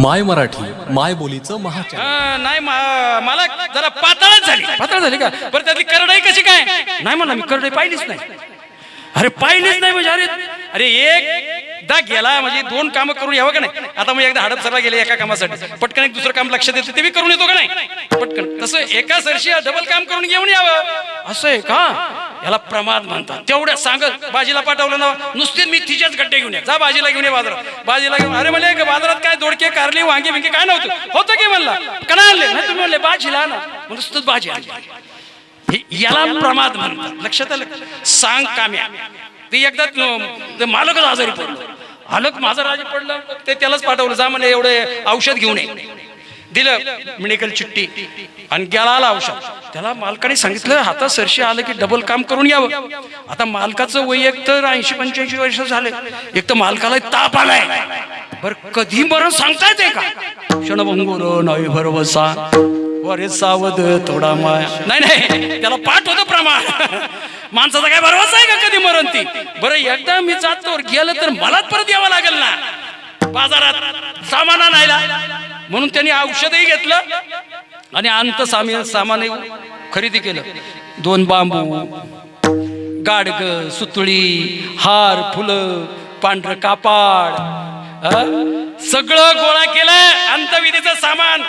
माय मराठी माय बोलीचं महाचॅनल हा, नाही मा- मला जरा पातळच झाली. पातळ झाली का? बरं त्यातली करडाई कशी काय? नाही म्हणलं मी करडाई पाहिलीच नाही. अरे पाहिलीच नाही म्हणजे अरे अरे एकदा गेला म्हणजे दोन कामं करून यावं का नाही? आता मी एकदा हडपसरला गेले एका कामासाठी. पटकन एक दुसरं काम लक्षात येतं ते बी करून येतो का नाही? पटकन. तसं एका सरशी डबल काम करून घेऊन यावं. असं आहे का? याला प्रमाद म्हणतात. तेवढ्या सांगत बाजीला पाठवलं ना नुसते मी तिच्याच गड्डे घेऊन या. जा बाजीला घेऊन ये बाजारात. बाजीला घेऊन अरे म्हणले बाजारात काय दोडके कारली वांगे बिंगे काय नव्हतं? होतं की म्हणला? का आणले? नाही तुम्ही म्हणले बाजीला ना नुसतंच बाजी आणली. हे- याला प्रमाद म्हणतात. लक्षात आलं? सांग काम्या. ते एकदा मालकच आजारी पडलं. हलक माझं राजी पडलं ते त्यालाच पाठवलं जा म्हणे एवढे औषध घेऊन ये. दिलं मेडिकल चिठ्ठी. आणि गेला आला औषध. त्याला मालकाने सांगितलं हातात सरशी आलं की डबल काम करून यावं. आता मालकाचं वय एक तर ऐंशी पंच्याऐंशी वर्ष झाले. एक तर मालकाला ताप आलाय. बर कधी बरं सांगता येते का? क्षणभंगुर नाही भरवसा वरे सावध थोडा माया. नाही नाही त्याला पाठ होतं प्रमाण. माणसाचा काय भरवसा आहे का कधी मरण ती? बरं एकदा मी जातो गेलं तर मलाच परत यावं लागेल ना. बाजारात सामान आणायला. म्हणून त्यांनी औषधही घेतलं आणि अंत सामी सामान खरेदी केलं. दोन बांबू गाडग सुतळी हार फुलं पांढरं कापाड सगळं गोळा केलं. अंतविधीचं सामान.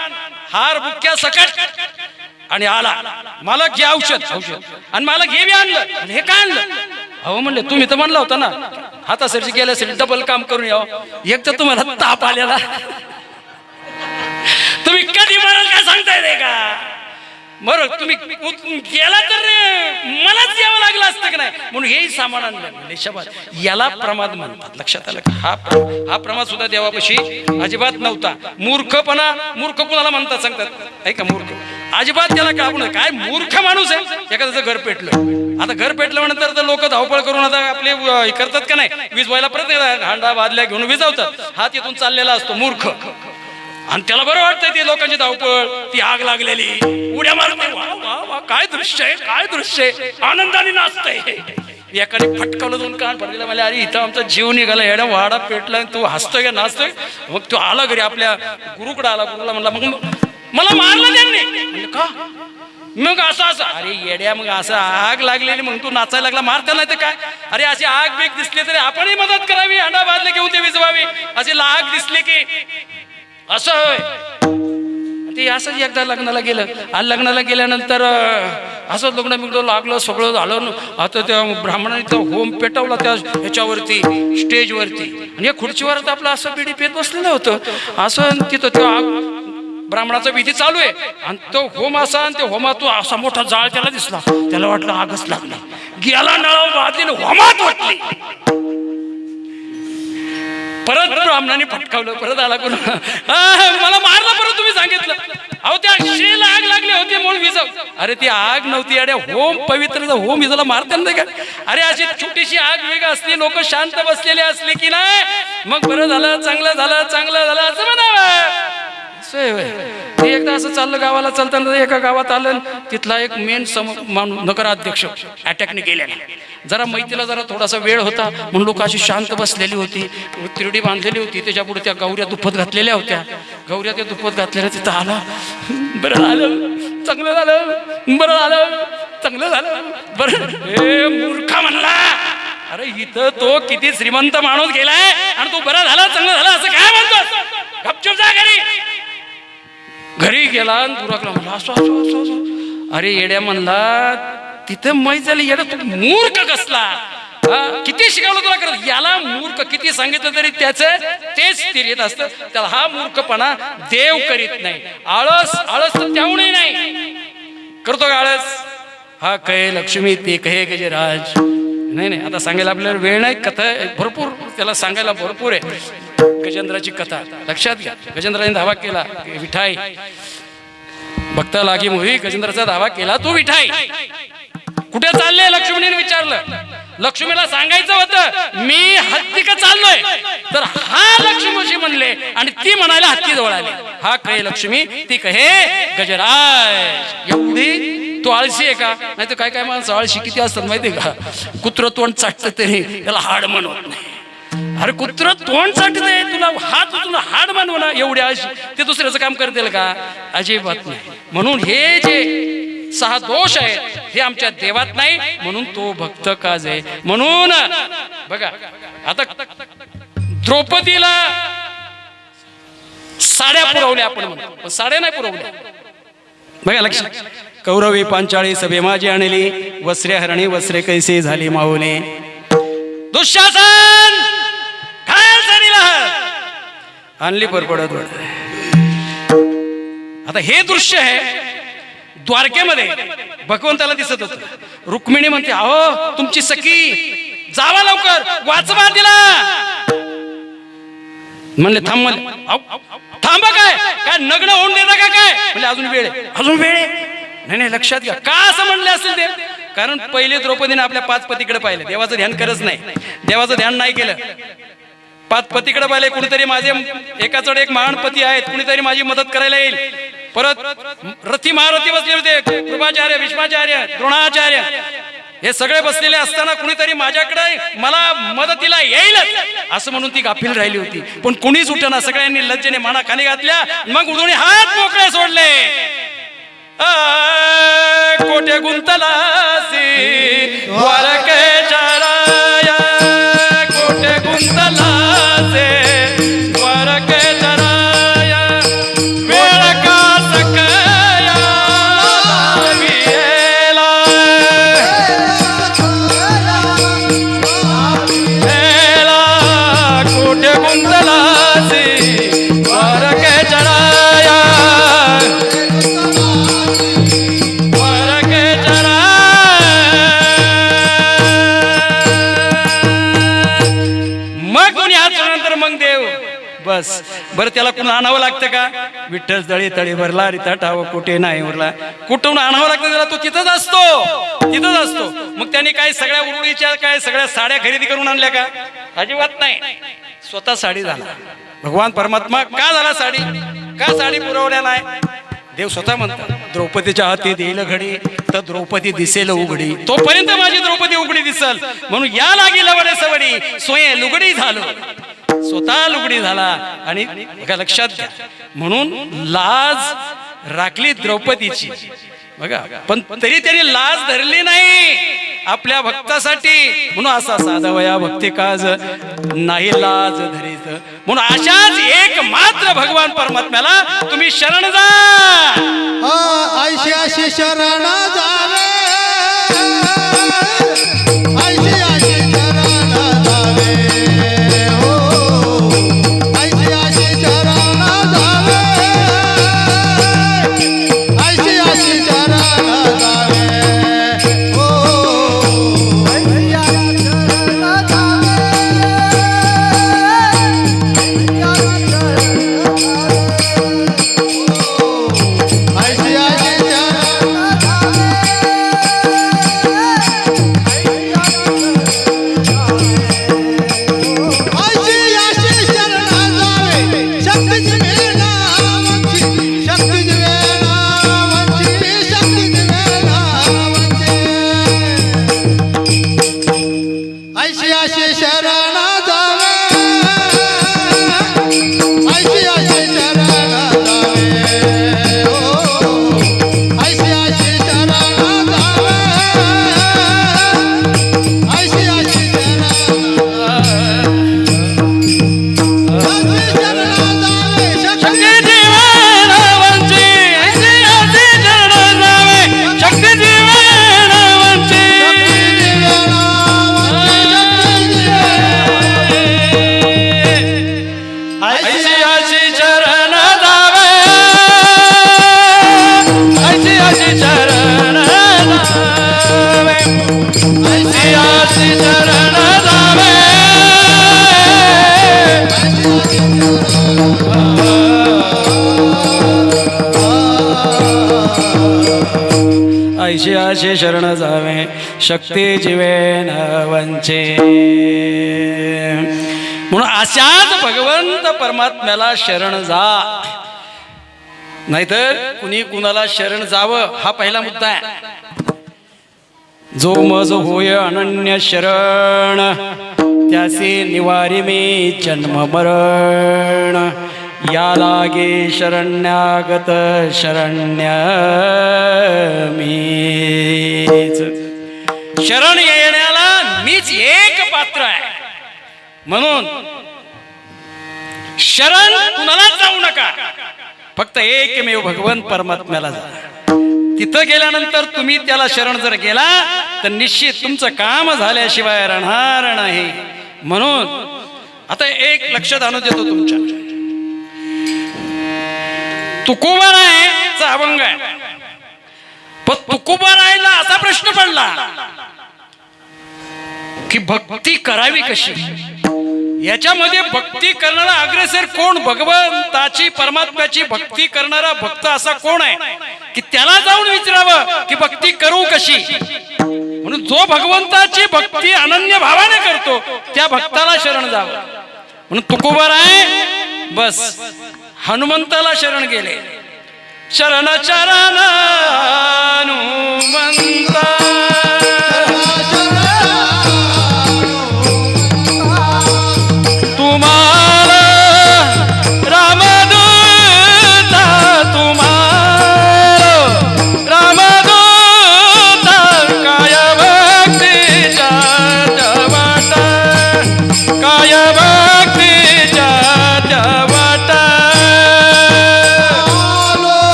हार बुक्या सकट. आणि आला. मला घे औषध. औषध आणि मला घे बी आणलं. हे काय आणलं? अहो म्हणले तुम्ही तर म्हणला होता ना हातासाठी गेल्यासाठी डबल काम करून यावं. एक तर तुम्हाला ताप आलेला. तुम्ही कधी मराल काय सांगता येते का? बरं तुम्ही गेला तर मलाच यावं लागलं असतं की नाही? म्हणून हेही सामान आणलं. शबाद याला प्रमाद म्हणतात. लक्षात आलं का? हा हा प्रमाद सुद्धा देवापाशी अजिबात नव्हता. मूर्खपणा मूर्ख कुणाला म्हणतात सांगतात? ऐका मूर्ख. अजिबात त्याला काय आपण काय मूर्ख माणूस आहे. एखाद्याचं घर पेटलं आता घर पेटलं नंतर तर लोक धावपळ करून आता आपले हे करतात का नाही? वीज व्हायला परत हांडा बादल्या घेऊन विजवतात. हा तिथून चाललेला असतो मूर्ख. आणि त्याला बरं वाटतंय ती लोकांची धावपळ. ती आग लागलेली. उड्या मारते. वा काय दृश्य आहे काय दृश्य आहे. आनंदाने नाचतंय एकाने फटकावलं दोन कान पडलेला. मला अरे इथं आमचा जीव निघाला. एवढा वाडा पेटला आणि तू हसतोय का नाचतोय? मग तो आला घरी. आपल्या गुरुकडे आला. गुरुला म्हणला मग मला मारलं त्यांनी. म्हणलं, का? मग असं असं अरे येड्या मग असं आग लागलेली मग तू नाचायला लागला मारता नाही तर काय? अरे अशी आग बीक दिसली तरी आपणही मदत करावी हंडा बादले घेऊन ते विजवावी. अशी आग दिसली की. असं होय. ते असंच एकदा लग्नाला गेलं. आणि लग्नाला गेल्यानंतर अं, असं लग्न बिग्न लागलं सगळं झालं. आता त्या ब्राह्मणाने तो होम पेटवला त्या ह्याच्यावरती स्टेजवरती. आणि या खुर्चीवर तर आपलं असं बिडी पेत बसलेलं होतं. असं तिथं तो आग ब्राह्मणाचा विधी चालू आहे. आणि तो होम असा आणि ते होमातून असा मोठा जाळ त्याला दिसला. त्याला वाटलं आगच लागला. गेला नळा वाजली होमात वाटली. परत ब्राह्मणाने फटकावलं. परत आला कोण? मला मारलं परत तुम्ही सांगितलं. अहो त्या शेला आग लागली होती मूळ विजव. अरे ती आग नव्हती. अरे होम पवित्र होम विजाला मारता नाही का अरे अशी छोटीशी आग वेग असली लोक शांत बसलेली असली की नाही? मग बरं झालं चांगलं झालं चांगलं झालं असं म्हणावं. ते एकदा असं चाललं गावाला चालताना एका गावात आलं तिथला एक मेन सम नगराध्यक्ष अटॅकने गेल्याने जरा मैत्रीला जरा थोडासा वेळ होता म्हणून लोक अशी शांत बसलेली होती तिरडी बांधलेली होती त्याच्या पुढे त्या गौऱ्या दुप्पत घातलेल्या होत्या. गौऱ्या त्या दुप्पत घातलेल्या तिथं आला. बरं झालं चांगलं झालं बरं झालं चांगलं झालं बरं. ए मूर्खा म्हणला. अरे इथं तो किती श्रीमंत माणूस गेलाय आणि तो बरा झाला चांगलं झालं असं काय म्हणतो गपचूप जा घरी. घरी गेला आणि दुराकला म्हणला असो असो असो असो. अरे येड्या म्हणला तिथं माहीत झाली येड्या तू मूर्ख कसला? हा? किती शिकवलं तुला करत याला मूर्ख किती सांगितलं तरी त्याचं तेच स्थिर येत असतं. त्याला हा मूर्खपणा देव करीत नाही. आळस आळस तर त्याहूनही नाही. करतो का आळस? हा कहे लक्ष्मी ते कहे गजराज. नाही नाही आता सांगायला आपल्याला वेळ नाही कथा भरपूर त्याला सांगायला भरपूर आहे. गजेंद्राची कथा. लक्षात घ्या. गजेंद्राने धावा केला विठाई. बघता लागी मुवी गजेंद्राचा धावा केला तू विठाई. कुठे चालले? लक्ष्मीने विचारलं. लक्ष्मीला सांगायचं होतं मी हत्तीक चाललोय? तर हा लक्ष्मीशी म्हणले आणि ती म्हणायला हत्ती जवळ आली. हा कहे लक्ष्मी ती कहे गजराज. एवढी? तो आळशी आहे का? नाही तर काय काय माणसं आळशी किती असतात माहितीये का? कुत्र तोंड चाटतं तरी त्याला हाड म्हणत नाही. अरे कुत्र तोंड चाटते तुला हात उचलून हाड मानव ना एवढ्या अशी. ते दुसऱ्याचं काम करतील का? अजिबात नाही. म्हणून हे जे सहा दोष आहेत हे आमच्या देवात नाही म्हणून तो भक्त काज आहे म्हणून बघा आता द्रौपदीला साड्या पुरवल्या आपण म्हणतो साड्या नाही पुरवल्या. बघा लक्ष कौरवी पांचाळी सभे माझी आणली वस्त्रे हरणी वस्त्रे कैसे झाली माऊली. दुःशासन! आणली परपडत आता हे दृश्य आहे द्वारकेमध्ये. भगवंताला दिसत होत. रुक्मिणी म्हणते अहो तुमची सखी जावा लवकर वाचवा तिला. म्हणले थांब थांबा काय? काय नग्न होऊन देता का काय? म्हणजे अजून वेळ. अजून वेळ. नाही नाही लक्षात घ्या. का असं म्हणले असेल ते? कारण पहिले द्रौपदीने आपल्या पाच पतीकडे पाहिलं. देवाचं ध्यान करत नाही. देवाचं ध्यान नाही केलं. पाच पतीकडे पाहिले कुणीतरी माझे एकाचड एक महान पती आहेत कुणीतरी माझी मदत करायला येईल. परत रथी महारथी बसले होते कृपाचार्य विश्वाचार्य द्रोणाचार्य. हे सगळे बसलेले असताना कुणीतरी माझ्याकडे मला मदतीला येईलच असं म्हणून ती गाफील राहिली होती. पण कुणीच उठना सगळ्यांनी लज्जेने माना खाली घातल्या मग उडून हात मोकळे सोडले. कोठे गुंतलासी द्वारके कोठे गुंतला बरं त्याला कुठून आणावं लागतं का? विठ्ठल तळी तळी भरला रिता ठाव कुठे नाही उरला. कुठून आणावं लागतं त्याला? तो तिथंच असतो. तिथंच असतो. मग त्यांनी काय सगळ्या उरुळीच्या काय सगळ्या साड्या खरेदी करून आणल्या का? अजिबात नाही. स्वतः साडी झाला. भगवान परमात्मा का झाला साडी? का साडी पुरवल्या नाही? देव स्वतः म्हणतात द्रौपदीच्या हाती देईल घडी तर द्रौपदी दिसेल उघडी. तोपर्यंत माझी द्रौपदी उघडी दिसल. म्हणून या लागी लवडे सवडी सोये लुगडी झालो. स्वतः लुगडी झाला आणि एका लक्षात घ्या. म्हणून लाज राखली द्रौपदीची. बघा पण तरी त्यांनी लाज धरली नाही आपल्या भक्तासाठी. म्हणून असा साधवया भक्ती काज नाही लाज धरीत. म्हणून अशाच एक मात्र भगवान परमात्म्याला तुम्ही शरण जा. ऐशी अशी शरण जावे. शक्ती जीवे वंचे. म्हणून अशाच भगवंत परमात्म्याला शरण जा. नाहीतर कुणी कुणाला शरण जावं हा पहिला मुद्दा आहे. जो मज होय अनन्य शरण त्याचे निवारी मी जन्म मरण. या लागे शरण्यागत शरण्य मीच. शरण येण्याला मीच एक पात्र आहे. म्हणून शरण कुणालाच जाऊ नका. फक्त एकमेव भगवान परमात्म्याला जा. तिथं गेल्यानंतर तुम्ही त्याला शरण जर गेला तर निश्चित तुमचं काम झाल्याशिवाय राहणार नाही. म्हणून आता एक लक्षात आणू देतो तुमच्या. तुकोबारायचा अभंग आहे. पण तुकोबारायला असा प्रश्न पडला की भक्ती करावी कशी? याच्यामध्ये भक्ती करणारा अग्रेसर कोण? भगवंताची परमात्म्याची भक्ती करणारा भक्त असा कोण आहे? की त्याला जाऊन विचारावं की भक्ती करू कशी? म्हणून जो भगवंताची भक्ती अनन्य भावाने करतो त्या भक्ताला शरण जावं. म्हणून तुकोबर आहे बस हनुमंताला शरण गेले. शरण चरण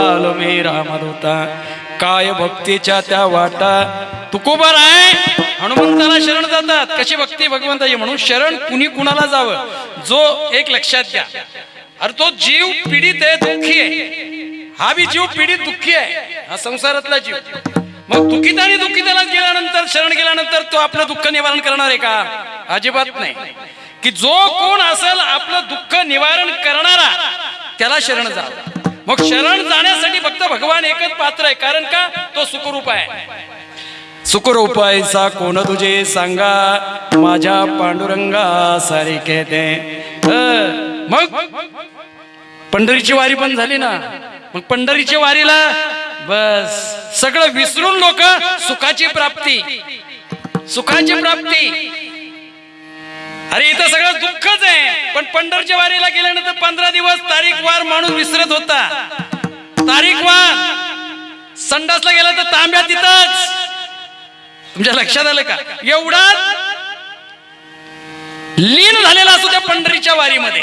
हनुमंता मी रामदूता काय भक्तीच्या त्या वाटा. तुकोबर आहे. हनुमंताला शरण जातात. कशी भक्ती? भगवंताची म्हणून शरण कुणी कुणाला जावं? जो एक लक्षात घ्या. अरे तो जीव पीडित आहे दुःखी आहे. हा बी जीव पीडित दुःखी आहे. हा संसारातला जीव. मग दुखीत आणि दुःखिताला गेल्यानंतर शरण गेल्यानंतर तो आपलं दुःख निवारण करणार आहे का? अजिबात नाही. की जो कोण असेल आपलं दुःख निवारण करणारा त्याला शरण जा. मग शरण जाण्यासाठी फक्त भगवान एकच पात्र आहे. कारण का? तो सुखरूप आहे. सुखरूप ऐसा कोण तुझे सांगा? माझ्या पांडुरंगा सारिखे ते मग? पंढरीची वारी पण झाली ना? मग पंढरीच्या वारीला बस. सगळं विसरून लोक सुखाची प्राप्ती. सुखाची प्राप्ती. अरे इथं सगळं दुःखच आहे. पण पंढरच्या वारीला गेल्यानंतर पंधरा दिवस तारीख वार माणूस विसरत होता. तारीख वार. संडासला गेला तर तांब्या तिथंच. तुमच्या लक्षात आलं का? एवढा लीन झालेला असतो त्या पंढरीच्या वारीमध्ये.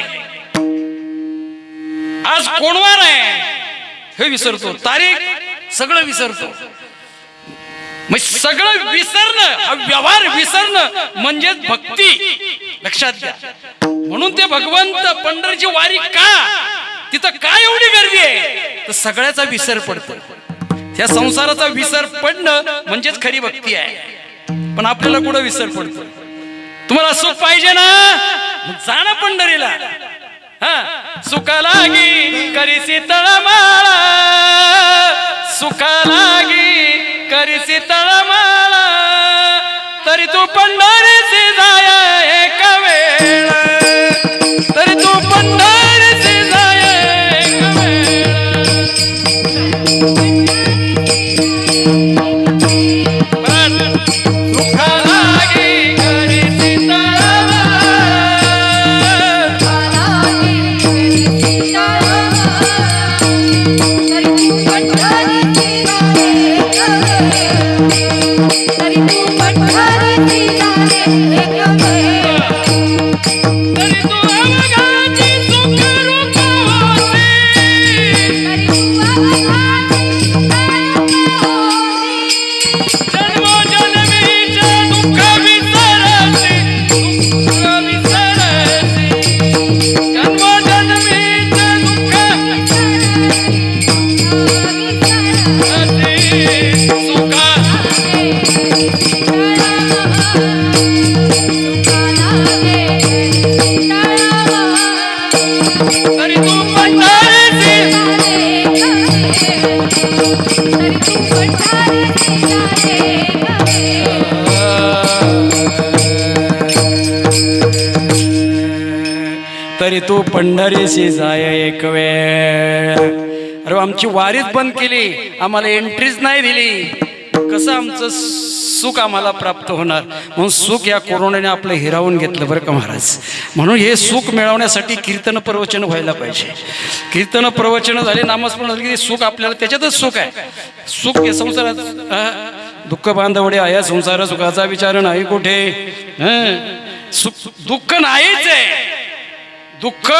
आज कोणवार आहे? हे विसरतो. तारीख सगळं विसरतो. मग सगळं विसरणं हा व्यवहार विसरणं म्हणजेच भक्ती. लक्षात घ्या. म्हणून ते भगवंत पंढरीची वारी का? तिथं काय एवढी गर्दी आहे? तर सगळ्याचा विसर पडतो. त्या संसाराचा विसर पडणं म्हणजेच खरी भक्ती आहे. पण आपल्याला कुठं विसर पडतो? तुम्हाला सुख पाहिजे ना? जाणं पंढरीला. हा सुखा लागी करीसी तळमाळा. सुखा लागी करीसी तळमाळा. तरी तू पंढरीची जाया एक वेळ. पंढरीशी जाय एक वेळ. अरे आमची वारीच बंद केली. आम्हाला एंट्रीच नाही दिली. कसं आमचं सुख आम्हाला प्राप्त होणार? म्हणून सुख या कोरोनाने आपलं हिरावून घेतलं बरं का महाराज? म्हणून हे सुख मिळवण्यासाठी कीर्तन प्रवचन व्हायला पाहिजे. कीर्तन प्रवचन झाले नामस्मरण झाले की सुख आपल्याला त्याच्यातच सुख आहे. सुख हे संसारात दुःख बांधवडे आया संसार सुखाचा विचार नाही कुठे? सुख दुःख नाहीच आहे. दुःख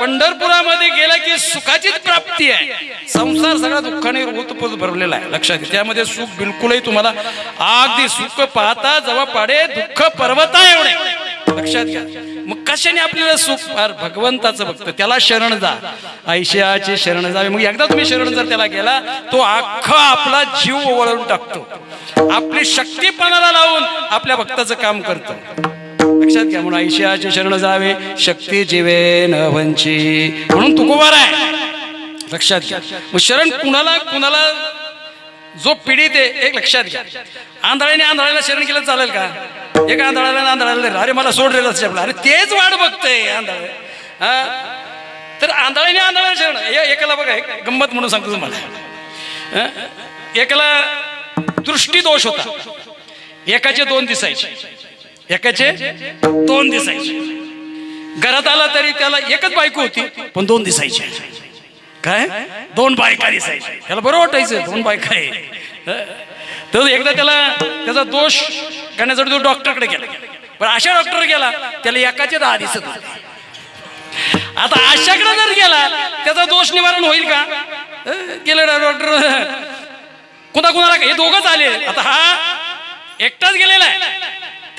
पंढरपुरामध्ये गेला की सुखाचीच प्राप्ती आहे. संसार सगळा दुःखाने ऋतुपूत भरलेला आहे. लक्षात घ्या त्यामध्ये सुख बिलकुलही तुम्हाला अगदी सुख पाहता जवळ पाडे दुःख पर्वता एवढे. लक्षात घ्या. मग कशाने आपल्याला सुख फार? भगवंताचं बघतं त्याला शरण जा. ऐशियाचे शरण जावे मग एकदा तुम्ही शरण जर त्याला गेला तो अख्खा आपला जीव ओवळून टाकतो. आपली शक्तीपणाला लावून आपल्या भक्ताचं काम करतो. लक्षात घ्या म्हणून ऐशियाचे शरण जावे शक्ती जीवे न वंची. म्हणून तुकोबार आहे लक्षात घ्या. मग शरण कुणाला कुणाला जो पिढीत आहे एक लक्षात घ्या. आंधळ्याने आंधळ्याला शरण केलं चालेल का? एक आंधळाला आंधळाला अरे मला सोडलेलं रेलं आपला. अरे तेच वाट बघतंय आंधळ हा? तर आंधळ्याने आंधळ्याला शरण. एकाला बघा एक गंमत म्हणून सांगतो तुम्हाला. एकाला दृष्टी दोष होता. एकाचे दोन दिसायचे. एकाचे दोन दिसायचे. घरात आला तरी त्याला एकच बायको होती पण दोन दिसायचे. काय? दोन बायका दिसायचे. त्याला बरं वाटायचं दोन बायका आहे. तर एकदा त्याला त्याचा दोष करण्यासाठी तो डॉक्टरकडे गेला. पण अशा डॉक्टर गेला त्याला एकाचे दहा दिसत होते. आता अशाकडे जर गेला त्याचा दोष निवारण होईल का? गेलं डॉक्टर. कुणा कुणाला हे दोघच आले. आता हा एकटाच गेलेला आहे.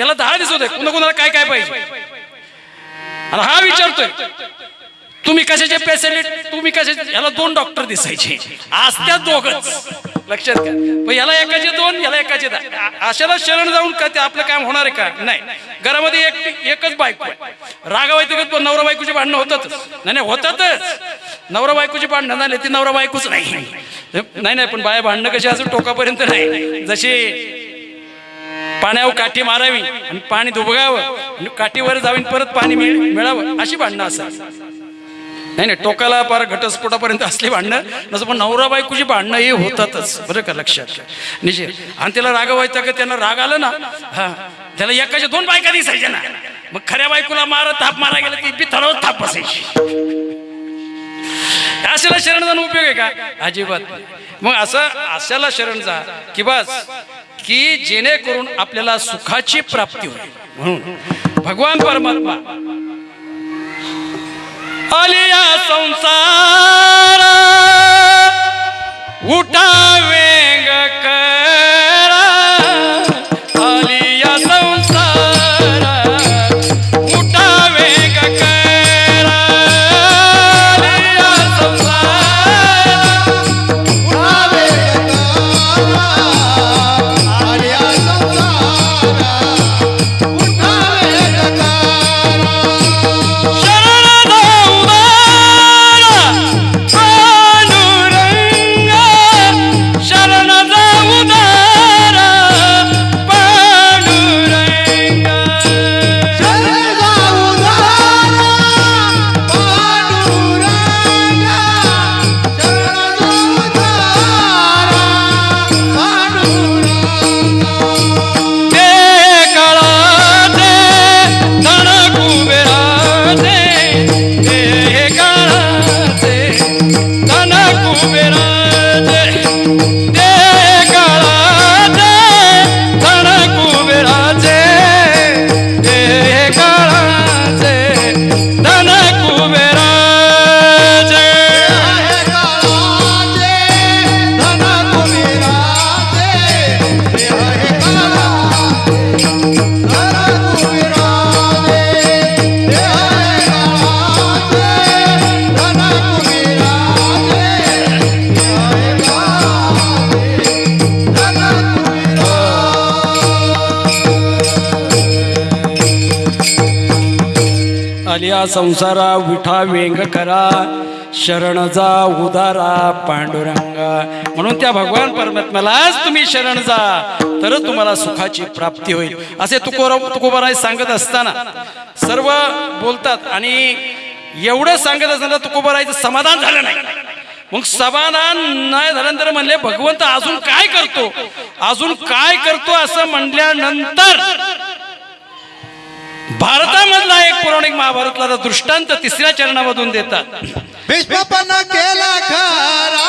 त्याला दहा दिसत आहे कुणा कुणाला काय काय पाहिजे? आणि हा विचारतोय तुम्ही कशाचे पेशंट तुम्ही कशाचे याला दोन डॉक्टर दिसायचे. आज त्या दोघच. लक्षात घ्या. याला एकाचे दोन याला एकाचे दहा. अशाला शरण जाऊन का ते आपलं काम होणार आहे का? नाही. घरामध्ये एक एकच बायको आहे. रागावायचं पण नवरा बायकोची भांडणं होतातच नाही नाही होतातच. नवरा बायकोची भांडणं झाली ती नवरा बायकोच नाही. नाही नाही पण बाया भांडणं कशी असं टोकापर्यंत नाही. जशी पाण्यावर काठी मारावी आणि पाणी दुबगावं आणि काठीवर जाऊन परत पाणी मिळावं अशी भांडणं असतात. नाही नाही टोकाला पार घटस्फोटापर्यंत असली भांडणं नसं पण नवरा बायकोची भांडणं हे होतातच बरं का लक्षात? निश्चित. आणि त्याला रागवायचं का? त्यांना राग आलं ना हा त्याला एकाच्या दोन बायका दिसायच्या ना. मग खऱ्या बायकोला मारत थाप मारा गेला की बी थरावर थाप बसायची. अशाला शरण जाणं उपयोग आहे का? अजिबात. मग असं अशाला शरण जा की बस की जेणेकरून आपल्याला सुखाची प्राप्ती होईल. म्हणून भगवान परमात्मा आलिया संसार उठावेंग कर. या संसारा विठा व्यंग करा शरण जा उदारा पांडुरंगा. म्हणून त्या भगवान परमात्म्यालाच तुम्ही शरण जा तरच तुम्हाला सुखाची प्राप्ती होईल. असे तुकोराव तुकोबाराय सांगत असताना सर्व बोलतात आणि एवढं सांगत असताना तुकोबारायचं समाधान झालं नाही. मग समाधान नाही झाल्यानंतर म्हणले भगवंत अजून काय करतो? अजून काय करतो? असं म्हणल्यानंतर भारतामधला एक पौराणिक महाभारतला दृष्टांत तिसऱ्या चरणामधून देतात. केला खरा.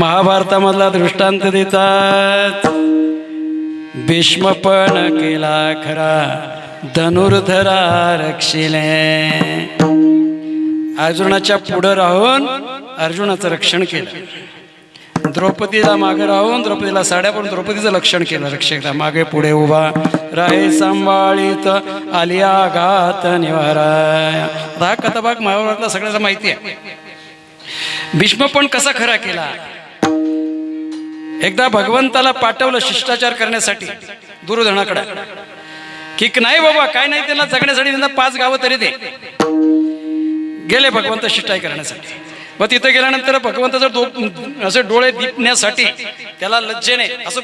महाभारतामधला दृष्टांत देतात. भीष्म पण केला खरा धनुर्धरा रक्षिले अर्जुनाच्या पुढं राहून अर्जुनाचं रक्षण केलं. द्रौपदीला मागे राहून द्रौपदीला साड्या पण द्रौपदीचं लक्षण केलं. रक्षकला मागे पुढे उभा राहे सांभाळीत आलिया घात निवारा. हा कथाभाग महाभारतला सगळ्याला माहिती आहे. भीष्म पण कसा खरा केला? एकदा भगवंताला पाठवलं शिष्टाचार करण्यासाठी दुर्योधनाकडे की नाही बाबा काय नाही त्यांना जगण्यासाठी त्यांना पाच गावं तरी दे. गेले भगवंत शिष्टाई करण्यासाठी. मग तिथे गेल्यानंतर भगवंताचं दो असे डोळे दिपण्यासाठी त्याला लज्जेने असं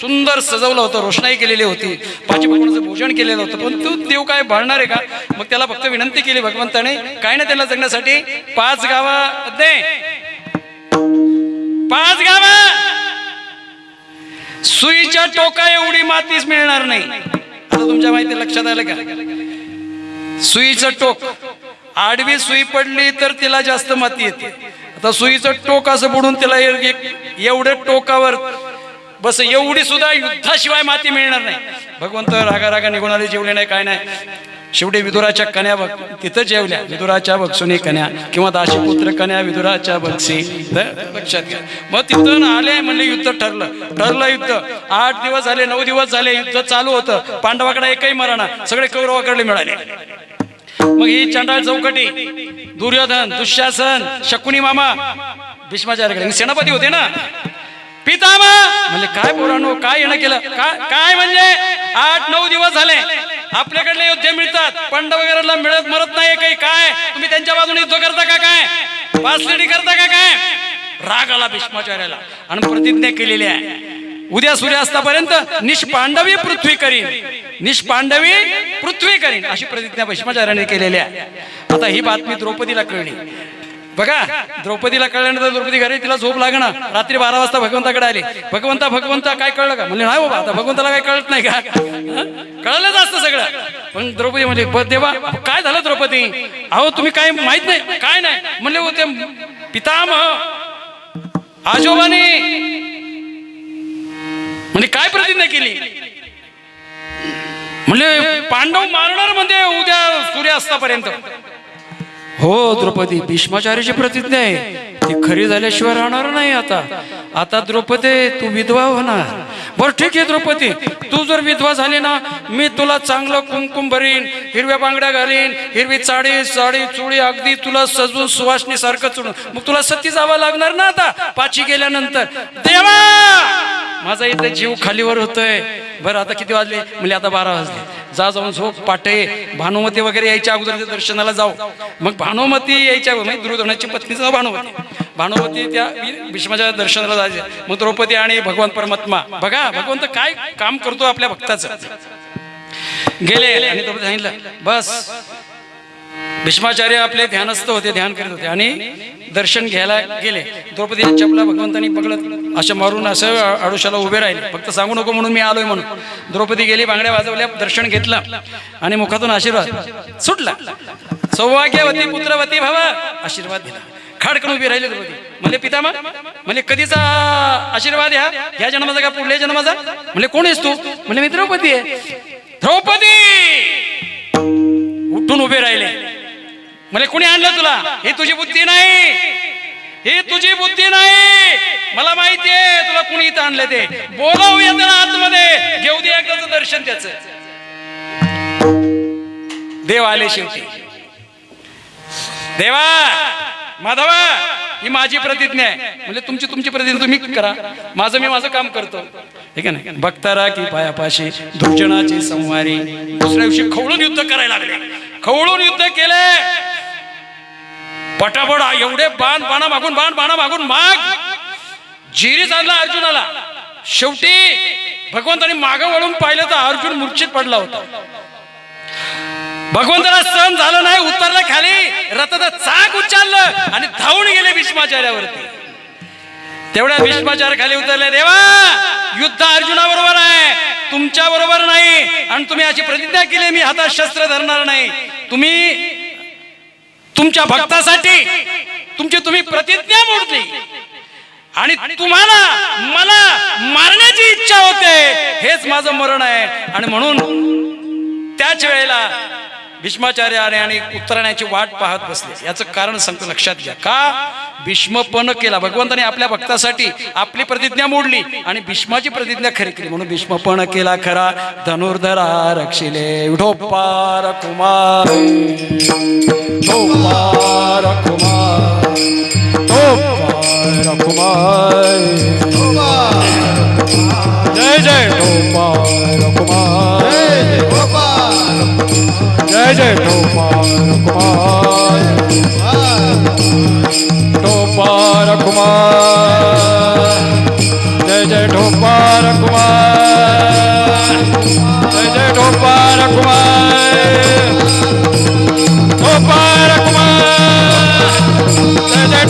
सुंदर सजवलं होतं रोषणाई केलेली होती पाच भगवानाचं भोजन केलेलं होतं. पण तू देव काय भाळणार आहे का? मग त्याला फक्त विनंती केली भगवंताने काय नाही त्याला जगण्यासाठी पाच गावं दे. पाच गावं! सुईच्या टोका एवढी मातीच मिळणार नाही. आता तुमच्या माहिती लक्षात आलं का? सुईचं टोक. आडवी सुई पडली तर तिला जास्त माती येते. आता सुईचं टोक असं बुडून तिला एवढ्या टोकावर बस एवढी सुद्धा युद्धाशिवाय माती मिळणार नाही. भगवंत रागा रागा निघून आले जेवले नाही काय नाही. शेवटी विदुराच्या कन्या बघ तिथं जेवल्या. विदुराच्या बक्षुनी कन्या किंवा दाशीपुत्र कन्या विदुराच्या बक्षी लक्षात घ्या. मग तिथून आले म्हणले युद्ध ठरलं. ठरलं युद्ध. आठ दिवस झाले नऊ दिवस झाले युद्ध चालू होतं. पांडवाकडे एकही मराणा सगळे कौरवाकडे मिळाले. मग ही चंडाळ चौकटी दुर्योधन दुःशासन शकुनी मामा भीष्माचार्यकडे. सेनापती होते ना? पितामा म्हणजे काय पोरांनो काय येणं केलं? काय काय म्हणजे? आठ नऊ दिवस झाले. आपल्याकडले योद्धे मिळतात. पंड वगैरेला मिळत मरत नाही काही. काय? तुम्ही त्यांच्या बाजूने युद्ध करता का काय? पासलेडी करता का काय? राग आला भीष्माचार्याला. आणि प्रतिज्ञा केलेली आहे. उद्या सूर्यास्तापर्यंत निष्पांडवी पृथ्वी करीन. निष्पांडवी पृथ्वी करीन अशी प्रतिज्ञा भीष्माचार्याने केलेली आहे. आता ही बातमी द्रौपदीला कळली. बघा द्रौपदीला कळल्यानंतर द्रौपदी घरी तिला झोप लागणार. रात्री बारा वाजता भगवंताकडे आली. भगवंता भगवंता काय कळलं का? म्हणजे नाही बाबा आता भगवंताला काय कळत नाही का? कळलंच असतं सगळं. पण द्रौपदी म्हणजे देवा काय झालं द्रौपदी? अहो तुम्ही काय माहीत नाही काय नाही. म्हणले होते पितामह आजोबाने म्हणजे काय प्रतिज्ञा केली? म्हणले पांडव मारणार म्हणजे उद्या सूर्यास्तापर्यंत. हो द्रौपदी भीष्माचार्याची प्रतिज्ञा आहे. ती खरी झाल्याशिवाय राहणार नाही आता. आता द्रौपदी तू विधवा होणार. बर ठीक आहे द्रौपदी. तू जर विधवा झाली ना मी तुला चांगलं कुमकुम भरीन हिरव्या बांगड्या घालीन हिरवी चाळी साडी चुळी अगदी तुला सजून सुवासणी सारखं चुडून. मग तुला सती जावं लागणार ना आता? पाची गेल्यानंतर. देवा! माझा इथे जीव खालीवर होतोय. बरं आता किती वाजले? म्हणजे आता बारा वाजले. जा जाऊन झोप पाटे भानुमती वगैरे यायच्या अगोदर त्या दर्शनाला जाऊ. मग भानुमती यायच्या म्हणजे दुर्योधनाची पत्नीचं भानुमती. भानुमती त्या भीष्माच्या दर्शनाला जायचे. मग द्रौपदी आणि भगवान परमात्मा. बघा भगवंत काय काम करतो आपल्या भक्ताचं. गेले आणि द्रौपदी सांगितलं बस. भीष्माचार्य आपले ध्यानस्थ होते ध्यान करत होते आणि दर्शन घ्यायला गेले. द्रौपदी चपला भगवंतांनी पकडत असं मारून असं आडोशाला उभे राहिले. फक्त सांगू नको म्हणून मी आलोय म्हणून. द्रौपदी गेली बांगड्या वाजवल्या दर्शन घेतलं आणि मुखातून आशीर्वाद सुटला. सौभाग्यवती पुत्रवती भावा आशीर्वाद दिला. खाडकन उभी राहिली द्रौपदी. म्हणजे पितामा म्हणजे कधीचा आशीर्वाद ह्या? ह्या जन्माचा का पुढल्या जन्माचा? म्हणजे कोण आहेस तू? म्हणजे मी द्रौपदी आहे. द्रौपदी! उठून उभे राहिले. म्हणजे कोणी आणलं तुला? हे तुझी बुद्धी नाही. हे तुझी बुद्धी नाही. मला माहिती आहे तुला कुणी इथं आणलं ते. बोलावूया त्याला आतमध्ये. घेऊ दे एकदाच दर्शन त्याच. देव आले शेवटी. देवा माधवा ही माझी प्रतिज्ञा आहे. म्हणजे तुमची तुमची प्रतिज्ञा तुम्ही करा. माझं मी माझं काम करतो. ठीक आहे ना भक्तारा की पायापाशी दुर्जनाची संवारी दुसऱ्या दिवशी खवळून युद्ध करायला लागले. खवळून युद्ध केले. पटापट एवढे बाण बाणा मागून बाण बाणा मागून माग. जिरी चालला अर्जुनाला. शेवटी भगवंतानी मागं वळून पाहिलं तर अर्जुन मूर्छित पडला होता. भगवंताला सहन झालं नाही उतरलं खाली रथाचं चाक उच्चारलं आणि धावून गेले भीष्माचार्यावरती. तेवढ्या भीष्माचार्य खाली उतरले देवा युद्ध अर्जुनाबरोबर आहे. तुमच्या बरोबर नाही आणि तुम्ही अशी प्रतिज्ञा केली मी हातात शस्त्र धरणार नाही. तुम्ही तुमच्या भक्तासाठी तुमची तुम्ही प्रतिज्ञा मोडली. आणि तुम्हाला मला मारण्याची इच्छा होते. हेच माझं मरण आहे. आणि म्हणून त्याच वेळेला भीष्माचार्याने आणि उत्तरायणाची वाट पाहत बसले. याचं कारण सांगतो लक्षात घ्या. का? भीष्मपण केला. भगवंताने आपल्या भक्तासाठी आपली प्रतिज्ञा मोडली आणि भीष्माची प्रतिज्ञा खरी केली. म्हणून भीष्मपण केला खरा. धनुर्धरा रक्षिले. कुमार. कुमार. विठोपार कुमार जय जय विठोपार कुमार जय जय टोपार कुमार टोपार कुमार जय जय टोपार कुमार जय जय टोपा रखुमाय टोपा रखुमाय जय